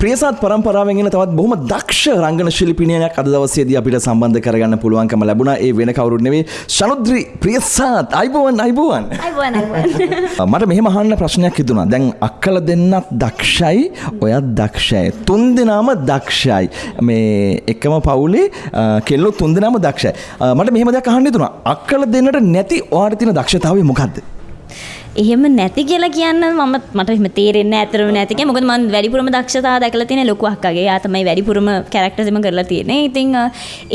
ප්‍රියසාත් පරම්පරාවෙන් එන තවත් බොහොම දක්ෂ රංගන ශිල්පිනියක් අද දවසේදී අපිට සම්බන්ධ කරගන්න පුළුවන්කම ලැබුණා. ඒ වෙන කවුරුත් නෙවෙයි ශනුද්‍රි ප්‍රියසාත් අයිබෝවන් අයිබෝවන්. මට මෙහෙම අහන්න ප්‍රශ්නයක් හිතුණා. දැන් අක්කල දෙන්නත් දක්ෂයි, ඔයත් දක්ෂයි. තුන් දෙනාම දක්ෂයි. මේ එකම පවුලේ කෙල්ලෝ තුන් දෙනාම දක්ෂයි. මට මෙහෙම දෙයක් අහන්න හිතුණා. අක්කල දෙන්නට නැති ඔයාලට තියෙන දක්ෂතාවය මොකද්ද? එහෙම නැති කියලා කියන්න මම මට එහෙම තේරෙන්නේ ඇතරම නැතික මොකද මම වැඩිපුරම දක්ෂතාව දැකලා තියෙන ලොකු අක්කගේ. යා තමයි වැඩිපුරම කැරක්ටර්ස් එම කරලා තියෙන්නේ. ඉතින් අ,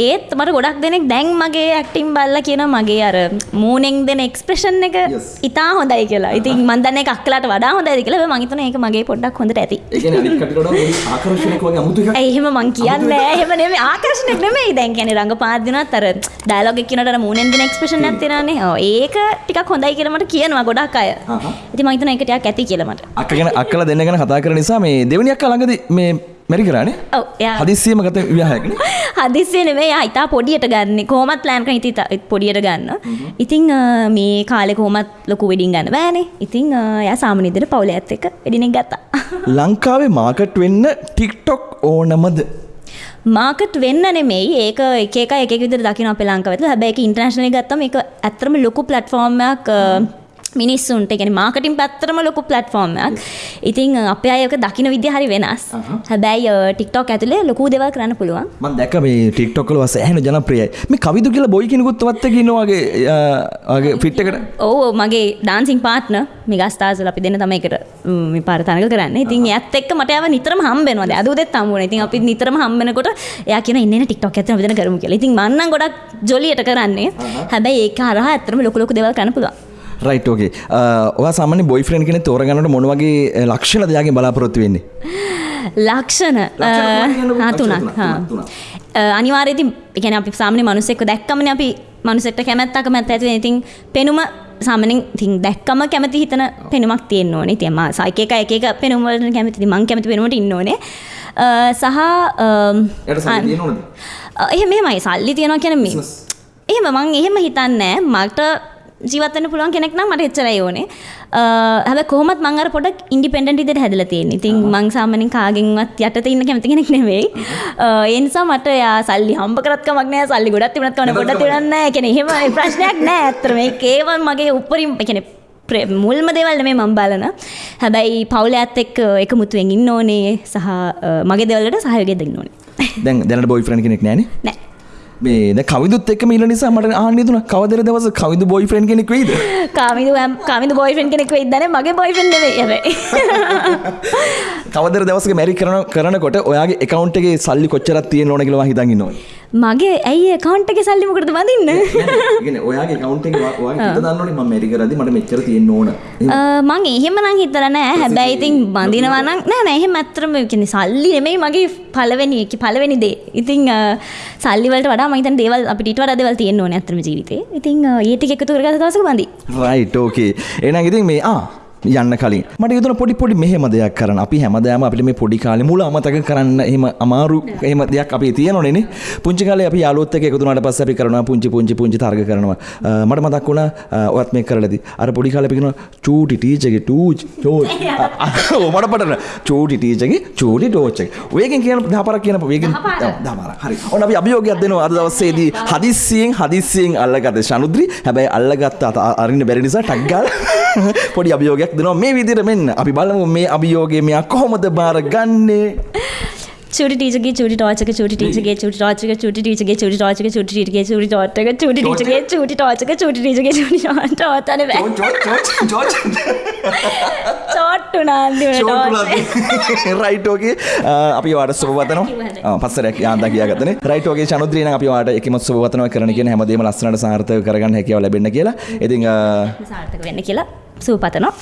ඒත් මට ගොඩක් දෙනෙක් දැන් මගේ ඇක්ටිං බලලා කියනවා මගේ අර මූණෙන් දෙන එක්ස්ප්‍රෙෂන් එක. ඉතා හොඳයි කියලා. ඉතින් මම දන්නේ ඒක අක්කලාට වඩා හොඳයිද කියලා. මම හිතනවා ඒක මගේ පොඩ්ඩක් හොඳට ඇති. ඒ එහෙම මං කියන්නේ එහෙම නෙමෙයි ආකර්ෂණයක් නෙමෙයි දැන් කියන්නේ රංගපාත දිනත් අර ඩයලොග් එක කියනට අර මූණෙන් දෙන එක්ස්ප්‍රෙෂන්. ඔව් ඒක ටිකක් හොඳයි කියලා මට කියනවා ගොඩක් අය. හිතනවා ඒක ටිකක් ඇති කියලා මට. අක්ක ගැන අක්කලා දෙන්න ගැන කතා කරන නිසා මේ දෙවෙනි අක්කා ළඟදී මේ මැරි කරානේ. ඔව් හදිස්සියම ගත විවාහයකනේ. හදිස්සිය නෙමෙයි එයා ඉතා පොඩියට ගන්න කොහොමත් ප්ලෑන් කරන ඉතින් ඉතා පොඩියට ගන්න. ඉතින් මේ කාලේ කොහොමත් ලොකු වෙඩින් ගන්න බෑනේ. ඉතින් එයා සාමාන්‍ය විදිහට පවුලේ ඇත් එක්ක වෙඩින් ගත්තා. ලංකාවේ මාකට් වෙන්න ටික්ටොක් ඕනමද? මාකට් වෙන්න නෙමෙයි ඒක එක එක විදිහට දකින්න අපේ ලංකාවේ. හැබැයි ඒක ඉන්ටර්නැෂනලි ගත්තම ඒක ඇත්තටම ලොකු ප්ලැට්ෆෝම් එකක් මිනිස්සුන්ට ඒ කියන්නේ මාකටිං පැත්තටම ලොකු ප්ලැට්ෆෝම් එකක්. ඉතින් අපේ අය ඒක දකින්න විදිය හරි වෙනස්. හැබැයි TikTok ඇතුලේ ලොකු දේවල් කරන්න පුළුවන්. මම දැක්ක මේ ටික්ටොක් වල සෑහෙන ජනප්‍රියයි. මේ කවිදු කියලා බොයි කෙනෙකුත් වත් එක්ක ඉන්නවා වගේ අ, වගේ ෆිට් එකට. ඔව් මගේ ඩාන්සිං පාර්ට්නර් මෙගස්ටාර්ස්ල අපි දෙන්න තමයි එකට ම්, මේ පාර තනක කරන්නේ. ඉතින් එයාත් එක්ක මට යාව නිතරම හම්බ වෙනවා. දැන් අද උදේත් හම්බ වුණා. ඉතින් අපි නිතරම හම්බ වෙනකොට එයා කියන TikTok එකත් අපි දෙන්න කරමු කියලා. ඉතින් මම නම් ගොඩක් ජොලියට කරන්නේ. හැබැයි ඒක හරහා ඇත්තටම ලොකු ලොකු දේවල් කරන්න පුළුවන්. Right okay. ඔයා සාමාන්‍ය බොයිෆ්‍රෙන්ඩ් කෙනෙක් තෝරගන්නකොට මොන වගේ අ, ලක්ෂණ දෙයක්ගෙන් බලාපොරොත්තු වෙන්නේ? ලක්ෂණ ලක්ෂණ තුනක් ඒ කියන්නේ අපි සාමාන්‍ය මිනිස්සෙක්ව දැක්කමනේ අපි මිනිස්සෙක්ට කැමැත්ත අකමැත්ත ඇති. ඉතින් පෙනුම සාමාන්‍යයෙන් ඉතින් දැක්කම කැමති හිතන පෙනුමක් තියෙන්න ඕනේ. ඉතින් මම එක එක එක එක පෙනුම වලට කැමති. මං කැමති පෙනුමට ඉන්න ඕනේ. අ, සහ සල්ලි? අ, එහෙම එහෙමයි සල්ලි තියනවා කියන්නේ මේ Business. එහෙම මං එහෙම හිතන්නේ. මට ජීවත් වෙන්න පුළුවන් කෙනෙක් නම් මට එච්චරයි ඕනේ. අ, හැබැයි කොහොමත් මං අර පොඩක් ඉන්ඩිපෙන්ඩන්ට් විදිහට හැදලා තියෙන්නේ. ඉතින් මං සාමාන්‍යයෙන් කාගෙන්වත් යටතේ ඉන්න කැමති කෙනෙක් නෙවෙයි. අ, ඒ නිසා මට යා සල්ලි හම්බ කරත් කමක් නෑ. සල්ලි ගොඩක් තිබුණත් කමක් නෑ. පොඩක් තිබුණත් නෑ. ඒ කියන්නේ එහෙම ප්‍රශ්නයක් නෑ. ඇත්තට මේක ඒව මගේ උපරිම ප්‍රේ- මුල්ම දේවල් නෙමෙයි මම බලන. හැබැයි පවුලේ ඇත් එක්ක එකමුතුවෙන් ඉන්න ඕනේ සහ මගේ දේවල් වලට සහයෝගය දෙන්න ඕනේ. දැන් දැනට බොයිෆ්‍රෙන්ඩ් කෙනෙක් නැහනේ. නෑ. මේ දැන් කවිදුත් එක්කම ඉන්න නිසා මට හිතුණා කවදද දවස කවිදු බොයිෆ්‍රෙන්ඩ් කෙනෙක් වෙයිද? කාමිදු ඇම්- කාමිදු බොයිෆ්‍රෙන්ඩ් කෙනෙක් වෙයිද දන්නේ මගේ හැබැයි. කවදද දවසක මැරි කරන කරනකොට ඔයාගේ account එකේ සල්ලි කොච්චරක් තියෙන්න ඕන කියලා ඔයා හිතන් ඉන්න ඕනේ. මගේ ඇයි account එකේ සල්ලි මොකටද බඳින්න? කියන්නේ ඔයාගේ account එකේ ඔයා- ඔයාගේ හිත දන්න ඕනේ මම මැරි කරද්දි මට මෙච්චර තියෙන්න ඕන. මං එහෙම නම් හිතලා නෑ. හැබැයි ඉතින් බඳිනවා නම් නෑ නෑ එහෙම ඇත්තටම කියන්නේ සල්ලි නෙමෙයි මගේ පළවෙනි එක පළවෙනි දේ. ඉතින් අ, සල්ලි වලට වඩා මම හිතන්නේ දේවල් අපිට ඊට වඩා දේවල් තියෙන්න ඕනේ ඇත්තටම ජීවිතේ. ඉතින් අ, ඒ ටික එකතු කරගත්ත දවසක බඳි. Right okay. එහෙනම් ඉතින් මේ ආ යන්න කලින් මට හිතුණා පොඩි පොඩි මෙහෙම දෙයක් කරන්න. අපි හැමදාම අපිට මේ පොඩි කාලේ මුල අමතක කරන්න එහෙම අමාරු එහෙම දෙයක් අපි තියෙනවනේ නේ. පුංචි කාලේ අපි යාළුවොත් එක්ක එකතු වුණාට පස්සේ අපි කරනවා පුංචි පුංචි පුංචි තරග කරනවා. මට මතක් වුණා ඔයත් මේක කරලාදී. අර පොඩි කාලේ අපි කියනවා චූටි ටීචර්ගේ ටූච් චෝච්. මට පටන චූටි ටීචර්ගේ චූටි ටෝච් එක. ඔයගෙන් කියන දහපාරක් කියන වේගෙන් දහ පාරක්. ඔව්, දහ පාරක්. හරි. ඔන්න අපි අභියෝගයක් දෙනවා අද දවසේදී හදිස්සියෙන් හදිස්සියෙන් අල්ලගත්ත ශනුද්‍රි. හැබැයි අල්ලගත්ත අරින්න බැරි නිසා ටක් ගාලා පොඩි අභියෝගයක් දෙනවා. මේ විදිහට මෙන්න අපි බලමු මේ අභියෝගය මෙයා කොහොමද බාරගන්නේ චූටි ටීචර්ගේ චූටි ටෝච් එක චූටි ටීචර්ගේ චූටි ටෝච් එක චූටි ටීචර්ගේ චූටි ටෝච් එක චූටි ටීචර්ගේ චූටි ටෝච් එක චූටි ටීචර්ගේ චූටි ටෝච් එක චූටි ටීචර්ගේ චූටි ටෝච් අනේ බෑ චෝට්ටු නාන්දිමට ටෝච්. රයිට් ඕකේ අපි වාට සුබවතනවා පස්සරයක් යාන්දා කියාගත්තනේ. රයිට් ඕකේ චනුද්‍රී නම් අපි වාට එකම සුබවතනවා කරන කියන හැමදේම ලස්සනට සාර්ථක කරගන්න හැකියාව ලැබෙන්න කියලා. ඉතින් අ, සාර්ථක වෙන්න කියලා සූපතනවා